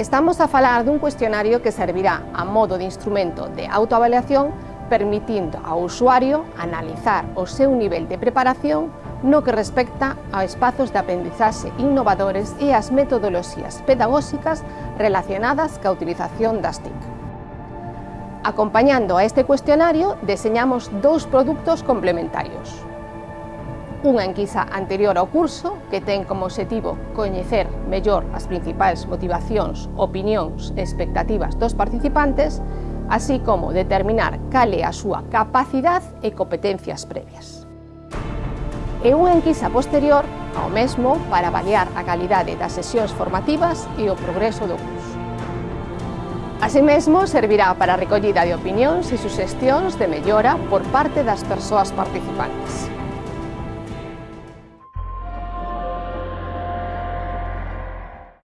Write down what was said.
Estamos a falar dun cuestionario que servirá a modo de instrumento de autoavaliación permitindo ao usuario analizar o seu nivel de preparación no que respecta a espazos de aprendizaxe innovadores e as metodoloxías pedagóxicas relacionadas ca utilización das TIC. Acompañando a este cuestionario, deseñamos dous produtos complementarios. unha enquisa anterior ao curso que ten como objetivo coñecer mellor as principais motivacións, opinións e expectativas dos participantes, así como determinar cal é a súa capacidade e competencias previas. E unha enquisa posterior ao mesmo para avaliar a calidade das sesións formativas e o progreso do curso. Asimesmo, servirá para a recollida de opinións e suxestións de mellora por parte das persoas participantes.